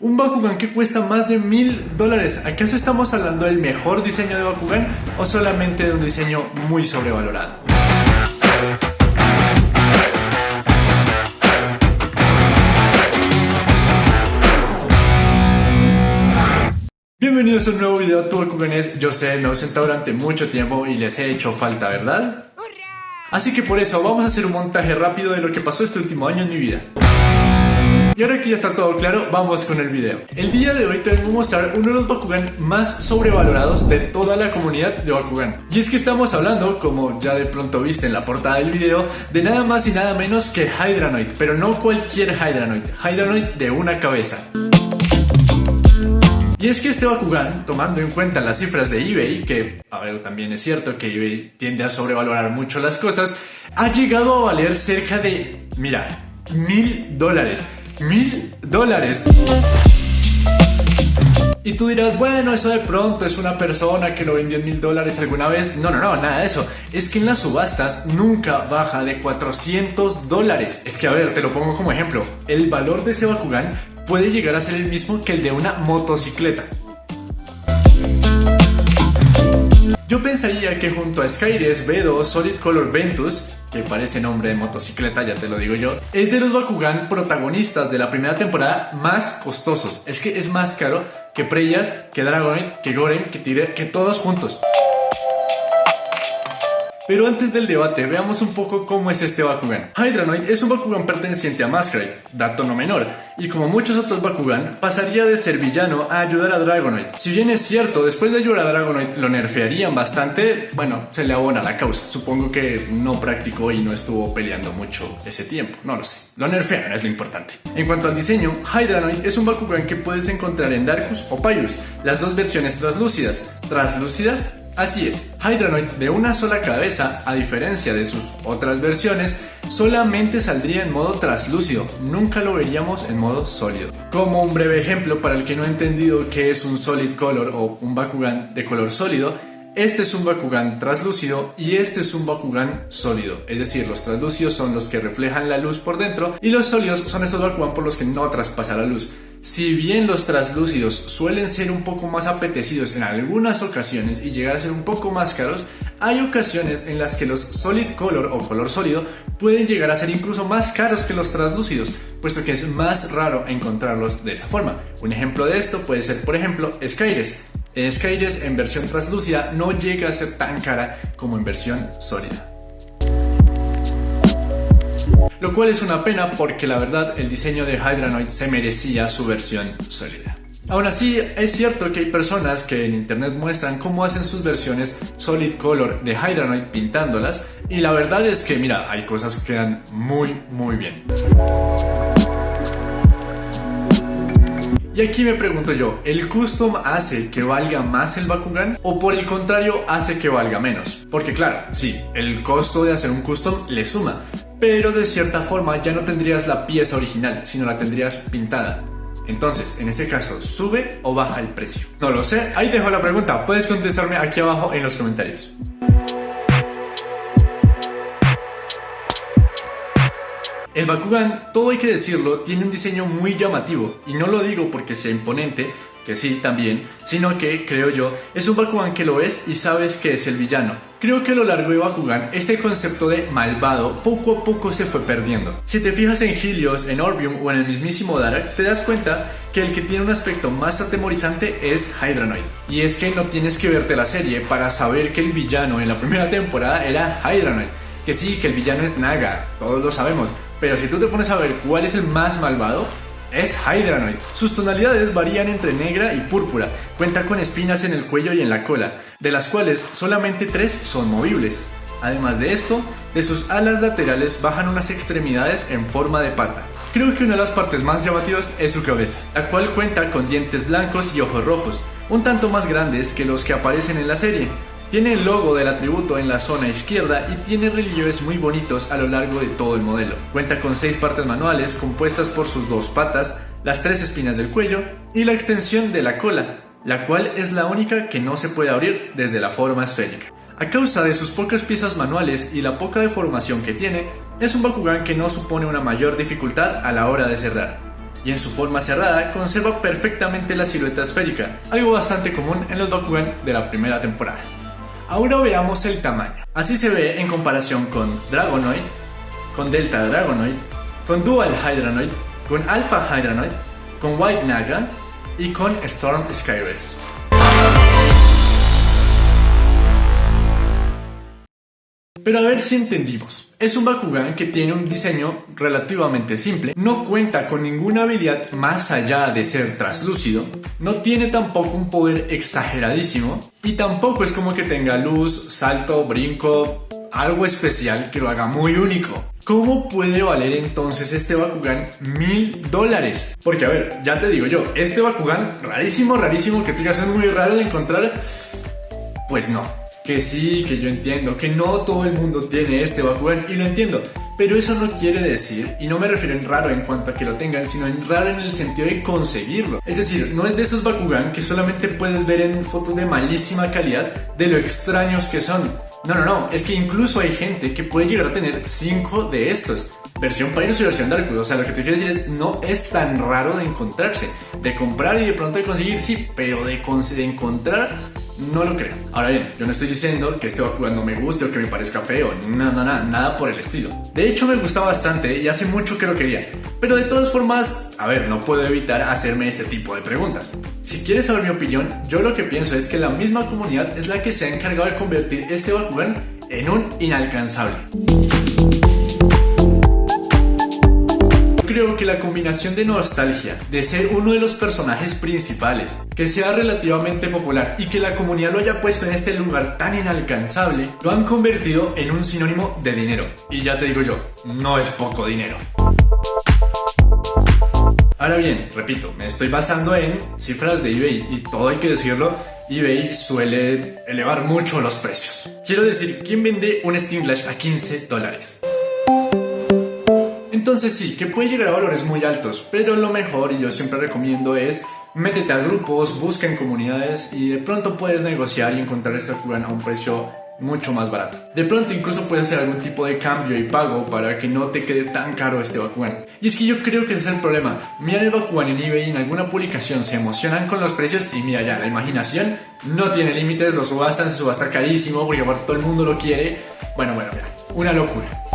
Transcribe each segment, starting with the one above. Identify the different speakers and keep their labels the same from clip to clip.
Speaker 1: Un Bakugan que cuesta más de mil dólares. ¿Acaso estamos hablando del mejor diseño de Bakugan o solamente de un diseño muy sobrevalorado? Bienvenidos a un nuevo video de Bakuganes. Yo sé, me he ausentado durante mucho tiempo y les he hecho falta, ¿verdad? Así que por eso vamos a hacer un montaje rápido de lo que pasó este último año en mi vida. Y ahora que ya está todo claro, vamos con el video. El día de hoy te vengo a mostrar uno de los Bakugan más sobrevalorados de toda la comunidad de Bakugan. Y es que estamos hablando, como ya de pronto viste en la portada del video, de nada más y nada menos que Hydranoid, pero no cualquier Hydranoid, Hydranoid de una cabeza. Y es que este Bakugan, tomando en cuenta las cifras de eBay, que, a ver, también es cierto que eBay tiende a sobrevalorar mucho las cosas, ha llegado a valer cerca de, mira, mil dólares. Mil dólares. Y tú dirás, bueno, eso de pronto es una persona que lo vendió en mil dólares alguna vez. No, no, no, nada de eso. Es que en las subastas nunca baja de 400 dólares. Es que, a ver, te lo pongo como ejemplo. El valor de ese Bakugan puede llegar a ser el mismo que el de una motocicleta. Yo pensaría que junto a Skyres B2 Solid Color Ventus, que parece nombre de motocicleta, ya te lo digo yo, es de los Bakugan protagonistas de la primera temporada más costosos. Es que es más caro que Preyas, que Dragonite, que Gorem, que Tire, que todos juntos. Pero antes del debate, veamos un poco cómo es este Bakugan. Hydranoid es un Bakugan perteneciente a Masquerade, dato no menor, y como muchos otros Bakugan, pasaría de ser villano a ayudar a Dragonoid. Si bien es cierto, después de ayudar a Dragonoid lo nerfearían bastante, bueno, se le abona la causa. Supongo que no practicó y no estuvo peleando mucho ese tiempo, no lo sé. Lo nerfearon, es lo importante. En cuanto al diseño, Hydranoid es un Bakugan que puedes encontrar en Darkus o Pyrus, las dos versiones translúcidas. ¿Translúcidas? Así es, Hydranoid de una sola cabeza, a diferencia de sus otras versiones, solamente saldría en modo traslúcido, nunca lo veríamos en modo sólido. Como un breve ejemplo para el que no ha entendido qué es un Solid Color o un Bakugan de color sólido, este es un Bakugan translúcido y este es un Bakugan sólido. Es decir, los translúcidos son los que reflejan la luz por dentro y los sólidos son estos Bakugan por los que no traspasa la luz. Si bien los translúcidos suelen ser un poco más apetecidos en algunas ocasiones y llegar a ser un poco más caros, hay ocasiones en las que los solid color o color sólido pueden llegar a ser incluso más caros que los translúcidos, puesto que es más raro encontrarlos de esa forma. Un ejemplo de esto puede ser, por ejemplo, Skyres. Skyres en versión translúcida no llega a ser tan cara como en versión sólida. Lo cual es una pena porque la verdad el diseño de Hydranoid se merecía su versión sólida. Aún así, es cierto que hay personas que en internet muestran cómo hacen sus versiones Solid Color de Hydranoid pintándolas y la verdad es que, mira, hay cosas que quedan muy, muy bien. Y aquí me pregunto yo, ¿el custom hace que valga más el Bakugan o por el contrario hace que valga menos? Porque claro, sí, el costo de hacer un custom le suma, pero de cierta forma ya no tendrías la pieza original, sino la tendrías pintada. Entonces, en este caso, ¿sube o baja el precio? No lo sé, ahí dejo la pregunta, puedes contestarme aquí abajo en los comentarios. El Bakugan, todo hay que decirlo, tiene un diseño muy llamativo, y no lo digo porque sea imponente, que sí, también, sino que, creo yo, es un Bakugan que lo ves y sabes que es el villano. Creo que a lo largo de Bakugan, este concepto de malvado poco a poco se fue perdiendo. Si te fijas en Helios, en Orbium o en el mismísimo Darak, te das cuenta que el que tiene un aspecto más atemorizante es Hydranoid. Y es que no tienes que verte la serie para saber que el villano en la primera temporada era Hydranoid. Que sí, que el villano es Naga, todos lo sabemos, pero si tú te pones a ver cuál es el más malvado, es Hydranoid. Sus tonalidades varían entre negra y púrpura. Cuenta con espinas en el cuello y en la cola, de las cuales solamente tres son movibles. Además de esto, de sus alas laterales bajan unas extremidades en forma de pata. Creo que una de las partes más llamativas es su cabeza, la cual cuenta con dientes blancos y ojos rojos, un tanto más grandes que los que aparecen en la serie, tiene el logo del atributo en la zona izquierda y tiene relieves muy bonitos a lo largo de todo el modelo. Cuenta con seis partes manuales compuestas por sus dos patas, las tres espinas del cuello y la extensión de la cola, la cual es la única que no se puede abrir desde la forma esférica. A causa de sus pocas piezas manuales y la poca deformación que tiene, es un Bakugan que no supone una mayor dificultad a la hora de cerrar. y en su forma cerrada conserva perfectamente la silueta esférica, algo bastante común en los Bakugan de la primera temporada. Ahora veamos el tamaño. Así se ve en comparación con Dragonoid, con Delta Dragonoid, con Dual Hydranoid, con Alpha Hydranoid, con White Naga y con Storm Skyrest. Pero a ver si entendimos. Es un Bakugan que tiene un diseño relativamente simple, no cuenta con ninguna habilidad más allá de ser traslúcido, no tiene tampoco un poder exageradísimo y tampoco es como que tenga luz, salto, brinco, algo especial que lo haga muy único. ¿Cómo puede valer entonces este Bakugan mil dólares? Porque a ver, ya te digo yo, este Bakugan rarísimo, rarísimo, que tú digas es muy raro de encontrar, pues no que sí, que yo entiendo, que no todo el mundo tiene este Bakugan y lo entiendo, pero eso no quiere decir, y no me refiero en raro en cuanto a que lo tengan, sino en raro en el sentido de conseguirlo. Es decir, no es de esos Bakugan que solamente puedes ver en fotos de malísima calidad de lo extraños que son. No, no, no, es que incluso hay gente que puede llegar a tener 5 de estos. Versión Pyrus y versión Darkus. O sea, lo que te quiero decir es, no es tan raro de encontrarse. De comprar y de pronto de conseguir, sí, pero de, de encontrar no lo creo. Ahora bien, yo no estoy diciendo que este Bakugan no me guste o que me parezca feo, nada, nada, nada por el estilo. De hecho, me gusta bastante y hace mucho que lo quería. Pero de todas formas, a ver, no puedo evitar hacerme este tipo de preguntas. Si quieres saber mi opinión, yo lo que pienso es que la misma comunidad es la que se ha encargado de convertir este Bakugan en un inalcanzable. Creo que la combinación de nostalgia, de ser uno de los personajes principales, que sea relativamente popular y que la comunidad lo haya puesto en este lugar tan inalcanzable, lo han convertido en un sinónimo de dinero. Y ya te digo yo, no es poco dinero. Ahora bien, repito, me estoy basando en cifras de eBay y todo hay que decirlo, eBay suele elevar mucho los precios. Quiero decir, ¿quién vende un Steam Glash a 15 dólares? Entonces sí, que puede llegar a valores muy altos, pero lo mejor, y yo siempre recomiendo, es métete a grupos, busca en comunidades y de pronto puedes negociar y encontrar este Bakugan a un precio mucho más barato. De pronto incluso puedes hacer algún tipo de cambio y pago para que no te quede tan caro este Bakugan. Y es que yo creo que ese es el problema. Miran el Bakugan en eBay y en alguna publicación se emocionan con los precios y mira ya, la imaginación no tiene límites, lo subastan, se subasta carísimo porque todo el mundo lo quiere. Bueno, bueno, mira, una locura.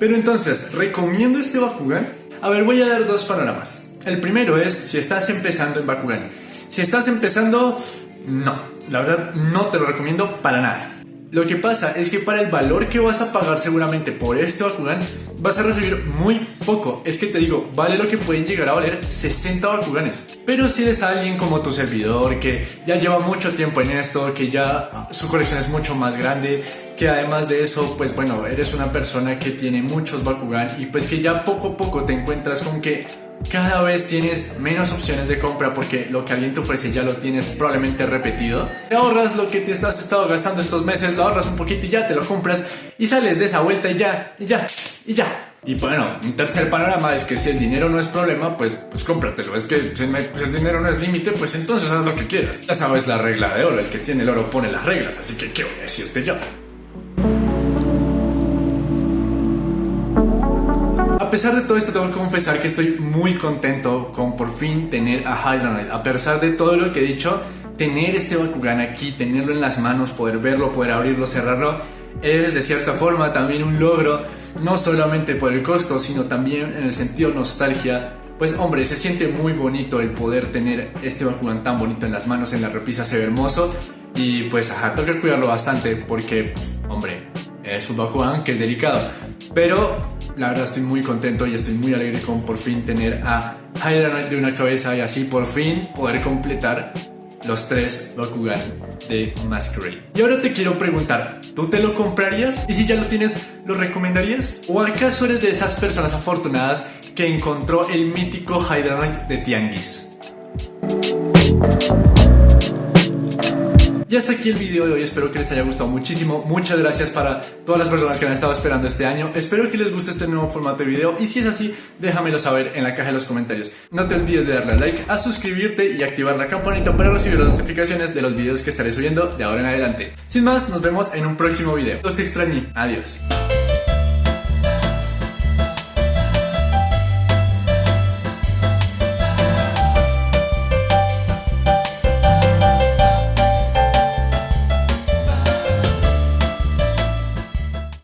Speaker 1: Pero entonces, ¿recomiendo este Bakugan? A ver, voy a dar dos panoramas. El primero es si estás empezando en Bakugan. Si estás empezando, no. La verdad, no te lo recomiendo para nada. Lo que pasa es que para el valor que vas a pagar seguramente por este Bakugan, vas a recibir muy poco. Es que te digo, vale lo que pueden llegar a valer 60 Bakuganes. Pero si eres alguien como tu servidor, que ya lleva mucho tiempo en esto, que ya su colección es mucho más grande, que además de eso, pues bueno, eres una persona que tiene muchos Bakugan y pues que ya poco a poco te encuentras con que cada vez tienes menos opciones de compra porque lo que alguien te ofrece ya lo tienes probablemente repetido. Te ahorras lo que te has estado gastando estos meses, lo ahorras un poquito y ya te lo compras y sales de esa vuelta y ya, y ya, y ya. Y bueno, un tercer panorama es que si el dinero no es problema, pues, pues cómpratelo. Es que si pues el dinero no es límite, pues entonces haz lo que quieras. Ya sabes la regla de oro, el que tiene el oro pone las reglas, así que ¿qué voy a decirte yo? A pesar de todo esto, tengo que confesar que estoy muy contento con por fin tener a Hydronoid. A pesar de todo lo que he dicho, tener este Bakugan aquí, tenerlo en las manos, poder verlo, poder abrirlo, cerrarlo, es de cierta forma también un logro, no solamente por el costo, sino también en el sentido nostalgia. Pues hombre, se siente muy bonito el poder tener este Bakugan tan bonito en las manos, en la repisa se ve hermoso. Y pues ajá, tengo que cuidarlo bastante porque, hombre, es un Bakugan que es delicado. Pero la verdad estoy muy contento y estoy muy alegre con por fin tener a Hydra de una cabeza y así por fin poder completar los tres Bakugan de Masquerade. Y ahora te quiero preguntar, ¿tú te lo comprarías? Y si ya lo tienes, ¿lo recomendarías? ¿O acaso eres de esas personas afortunadas que encontró el mítico Hydra de Tianguis? Y hasta aquí el video de hoy, espero que les haya gustado muchísimo. Muchas gracias para todas las personas que han estado esperando este año. Espero que les guste este nuevo formato de video y si es así, déjamelo saber en la caja de los comentarios. No te olvides de darle a like, a suscribirte y activar la campanita para recibir las notificaciones de los videos que estaré subiendo de ahora en adelante. Sin más, nos vemos en un próximo video. Los extrañé. Adiós.